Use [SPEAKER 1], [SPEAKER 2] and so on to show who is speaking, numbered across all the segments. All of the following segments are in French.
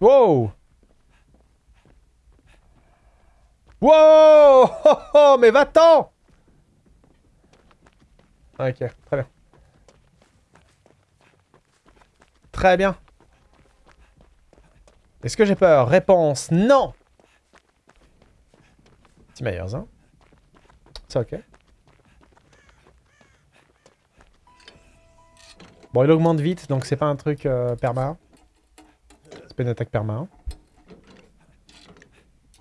[SPEAKER 1] Wow Wow oh, Mais va-t'en Ok, très bien. Très bien. Est-ce que j'ai peur? Réponse non Petit Myers, hein C'est ok. Bon, il augmente vite, donc c'est pas un truc euh, perma. C'est pas une attaque perma.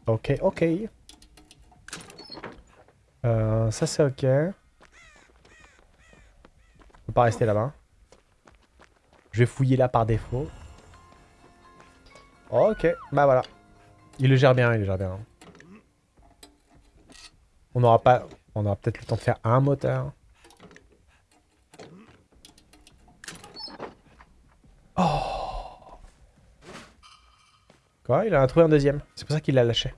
[SPEAKER 1] Ok, ok. Euh, ça c'est ok. On peut pas rester là-bas. Je vais fouiller là par défaut. Ok, bah voilà. Il le gère bien, il le gère bien. On aura pas... On aura peut-être le temps de faire un moteur. Quoi Il en a trouvé un deuxième. C'est pour ça qu'il l'a lâché.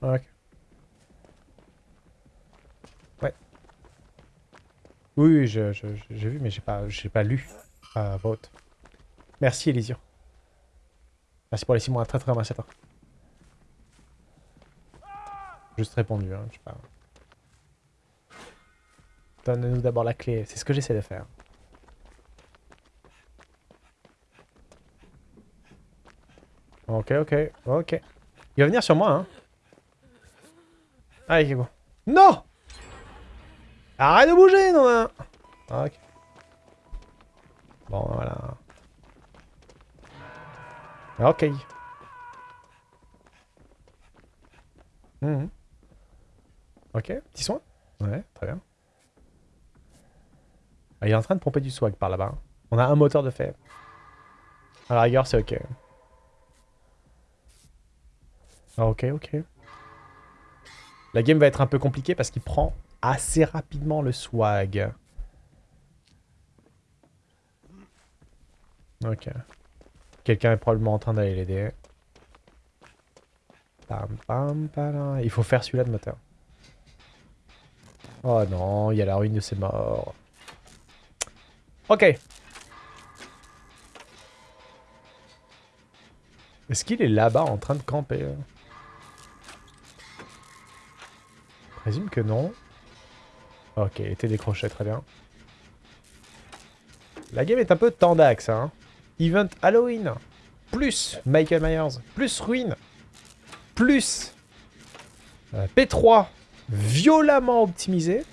[SPEAKER 1] Ok. Ouais. Oui, j'ai vu, mais j'ai pas, pas lu à vote. Merci, Elisio. Merci pour les 6 mois, très très toi. Juste répondu, hein, je sais pas. Donne-nous d'abord la clé, c'est ce que j'essaie de faire. Ok, ok, ok. Il va venir sur moi, hein. Allez, bon. Non Arrête de bouger, non hein. Ok. Bon, voilà. Ok. Mmh. Ok, petit soin? Ouais, très bien. Ah, il est en train de pomper du swag par là-bas. On a un moteur de fait. À la c'est ok. Ah, ok, ok. La game va être un peu compliquée parce qu'il prend assez rapidement le swag. Ok. Quelqu'un est probablement en train d'aller l'aider. Il faut faire celui-là de moteur. Oh non, il y a la ruine de ses morts. Ok. Est-ce qu'il est, là-bas en train de camper Je présume que non. Ok, était décroché, très bien. La game est un peu tendax, hein. Event Halloween, plus Michael Myers, plus Ruine, plus euh, P3 violemment optimisé.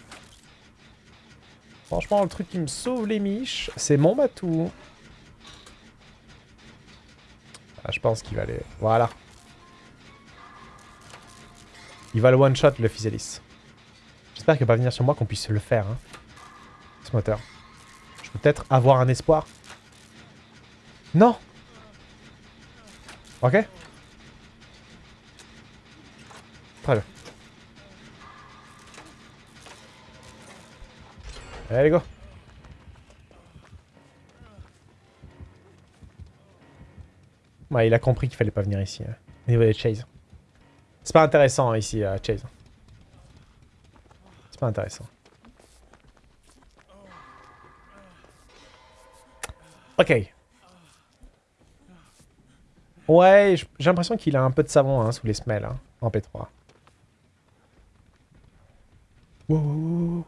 [SPEAKER 1] Franchement, le truc qui me sauve les miches, c'est mon matou. Ah, je pense qu'il va aller... Voilà. Il va le one-shot, le Physalis. J'espère qu'il va pas venir sur moi qu'on puisse le faire. Hein. Ce moteur. Je peux peut-être avoir un espoir. Non Ok Très bien. Allez, go Ouais, il a compris qu'il fallait pas venir ici. Hein, au niveau des Chase. C'est pas intéressant hein, ici, à Chase. C'est pas intéressant. Ok. Ouais, j'ai l'impression qu'il a un peu de savon hein, sous les semelles, hein, en P3. Wow,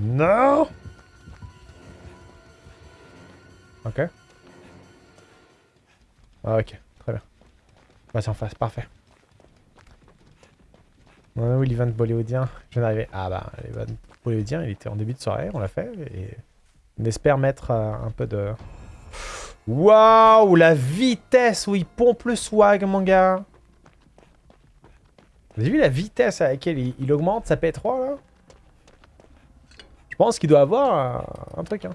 [SPEAKER 1] Non Ok. Ok, très bien. Vas-y, en face, parfait. On où l'event bollywoodien Je viens d'arriver. Ah bah, l'event bollywoodien, il était en début de soirée, on l'a fait. Et on espère mettre euh, un peu de... Waouh, la vitesse où il pompe le swag, mon gars. Vous avez vu la vitesse à laquelle il, augmente sa P3, là? Je pense qu'il doit avoir un, truc, hein.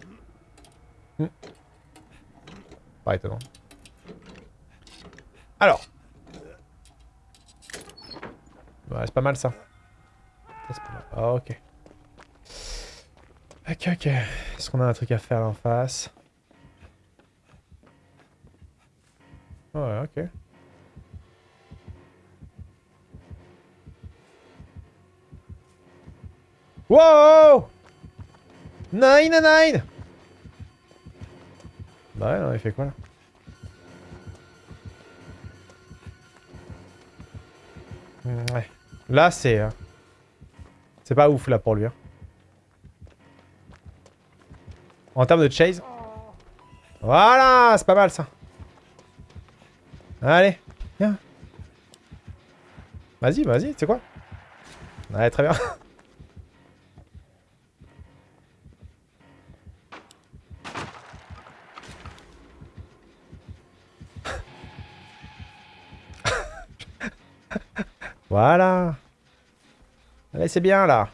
[SPEAKER 1] Hmm. Alors, c'est pas mal ça. Ah, ok. Ok, ok. Est-ce qu'on a un truc à faire en face? Ouais, ok. Wow Nine nine Bah ouais, non, il fait quoi là? Ouais. Là, c'est... euh, C'est pas ouf, là, pour lui. hein. En termes de chase. Voilà C'est pas mal, ça. Allez, viens. Vas-y, vas-y, sais quoi? Ouais, très bien. voilà. Allez, c'est bien, là.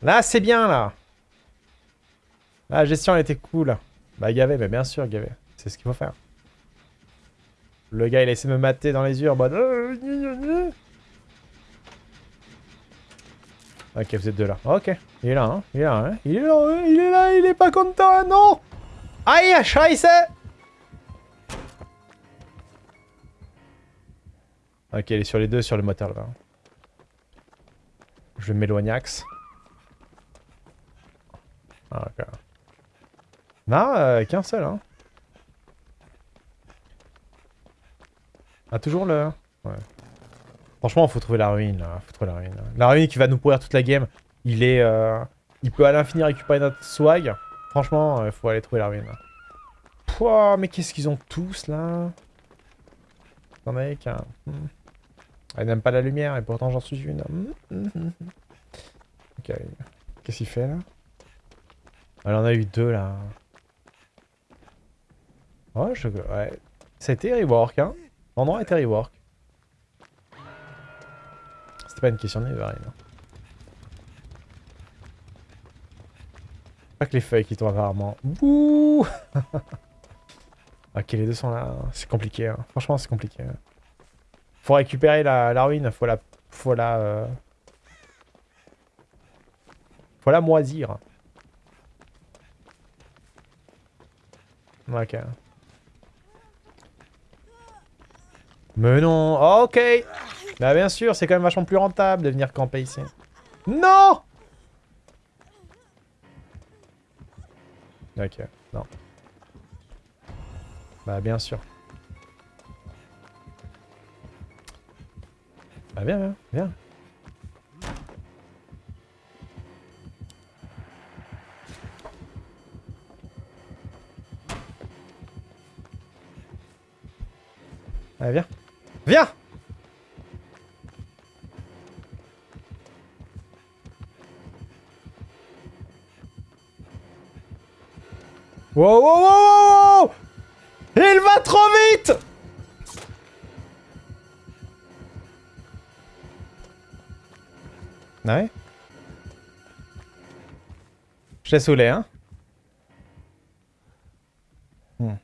[SPEAKER 1] Là, c'est bien, là. La gestion, elle était cool. Bah, gavé, mais bien sûr, gavé. C'est ce qu'il faut faire. Le gars, il a essayé de me mater dans les yeux en mode... euh. Ok, vous êtes deux là. Ok, il est là, hein. Il est là, hein. Il est là, hein. Il est là, il est pas content, hein, non Aïe, scheiße Ok, il est sur les deux, sur le moteur, là. Je m'éloignax. Ah, ok. Non, euh, qu'un seul, hein. Ah, toujours le... Ouais. Franchement, faut trouver la ruine, là. Faut trouver la ruine. là. La ruine qui va nous pourrir toute la game. Il est... euh, Il peut à l'infini récupérer notre swag. Franchement, il faut aller trouver la ruine. là. Pouah, mais qu'est-ce qu'ils ont tous, là? Attendez, qu'un... Hmm. Elle n'aime pas la lumière, et pourtant j'en suis une. Ok. Qu'est-ce qu'il fait, là? Elle en a eu deux, là. Ouais, je... Ouais. C'était rework, hein? L'endroit était rework. C'était pas une question de niveau, hein. Pas que les feuilles qui tombent rarement. Bouh Ok, les deux sont là. C'est compliqué, hein. Franchement, c'est compliqué. hein. Faut récupérer la, la ruine, faut la... Faut la... euh, Faut la moisir. Ok. Mais non, ok Bah bien sûr, c'est quand même vachement plus rentable de venir camper ici. Non Ok, non. Bah bien sûr. Bah viens, viens, viens. Allez, viens. Viens Wow, wow, wow, wow, Il va trop vite Ah Ouais Je t'ai saoulé, hein Hmm.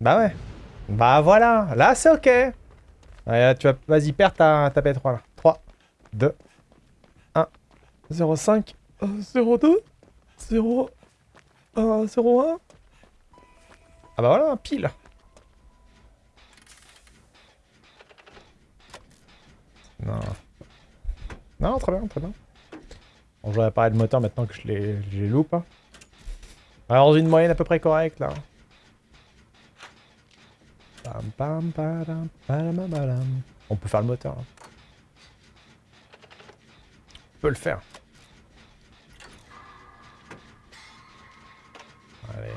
[SPEAKER 1] Bah ouais. Bah voilà, là c'est ok. Là, tu vas... Vas-y, perds ta, ta P3 là. 3, 2, 1, 0, 5, 0, 2, 0, 1, 0, 1. Ah bah voilà, pile. Non. Non, très bien, très bien. Bon, vais réparer le moteur maintenant que je les, loupe. hein. Alors, une moyenne à peu près correcte là. On peut faire le moteur. hein. On peut le faire. Allez.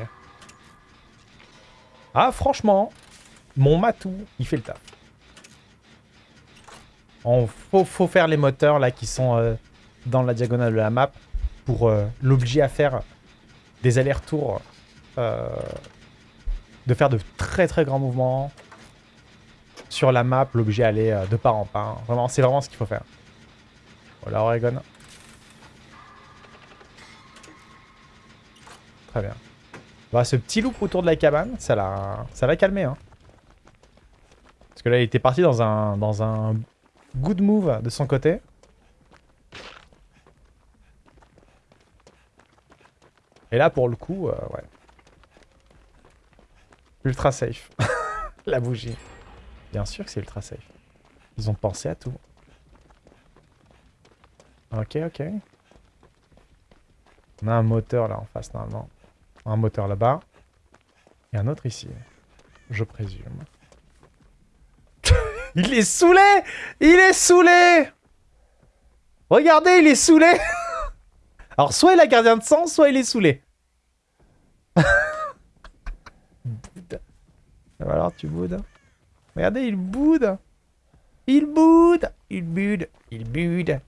[SPEAKER 1] Ah, franchement, mon matou, il fait le taf. On faut, faire les moteurs là qui sont euh, dans la diagonale de la map pour euh, l'obliger à faire des allers-retours, euh, de faire de très très grands mouvements sur la map, l'obliger à aller de part en part. Vraiment, c'est vraiment ce qu'il faut faire. Voilà, Oregon. Très bien. Bah, ce petit loop autour de la cabane, ça l'a calmé. Hein. Parce que là, il était parti dans un, dans un good move de son côté. Et là, pour le coup, euh, ouais. Ultra safe. La bougie. Bien sûr que c'est ultra safe. Ils ont pensé à tout. Ok, ok. On a un moteur là en face normalement. Un moteur là-bas. Et un autre ici. Je présume. Il est saoulé Il est saoulé Regardez, il est saoulé Alors soit il a gardien de sang, soit il est saoulé. Alors tu boudes. Regardez, il boude. Il boude. Il boude. Il boude.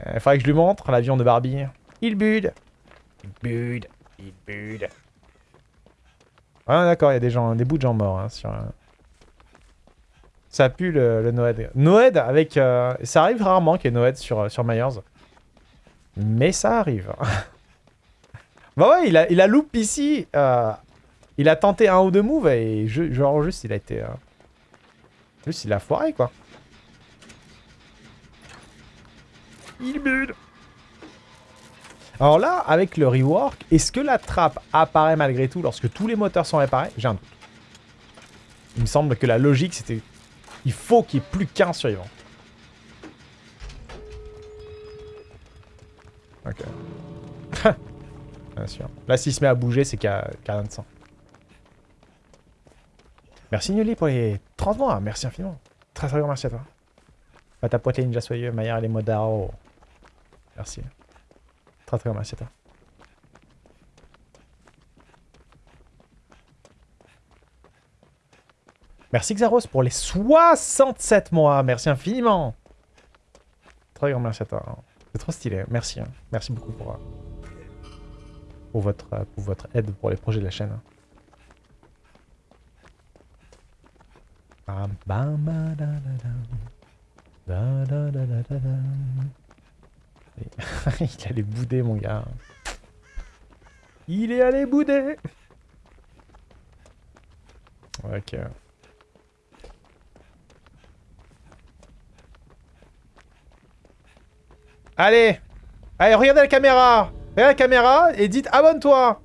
[SPEAKER 1] Il euh, faudrait que je lui montre l'avion de Barbie. Il bude. Il bude. Il bude. Ah d'accord, il y a des gens, des bouts de gens morts hein, sur... Euh, ça pue le, le Noed. Noed avec... Euh, ça arrive rarement qu'il y ait Noed sur, sur Myers. Mais ça arrive. bah ouais, il a, il a loop ici. il a tenté un ou deux moves et genre juste il a été... Juste il a foiré quoi. Il bude. Alors là, avec le rework, est-ce que la trappe apparaît malgré tout lorsque tous les moteurs sont réparés? J'ai un doute. Il me semble que la logique, c'était... Il faut qu'il n'y ait plus qu'un survivant. Ok. Bien sûr. Là, s'il se met à bouger, c'est qu'il y, a rien de sang. Merci Nully pour les 30 mois. Merci infiniment. Très très grand merci à toi. Pas ta poitrine déjà soyeux, Maillard et les modaro. Merci. Très très merci à toi. Merci Xaros pour les 67 mois. Merci infiniment. Très grand merci à toi. C'est trop stylé. Merci. Hein. Merci beaucoup pour, euh, pour, votre, euh, pour votre aide pour les projets de la chaîne. Il allait bouder, mon gars. Il est allé bouder Ok. Allez. Allez, regardez la caméra. Regardez la caméra et dites abonne-toi.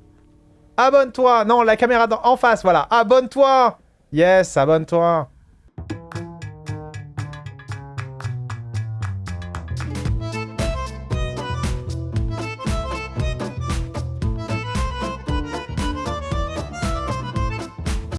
[SPEAKER 1] Abonne-toi. Non, la caméra en face, voilà. Abonne-toi. Yes, abonne-toi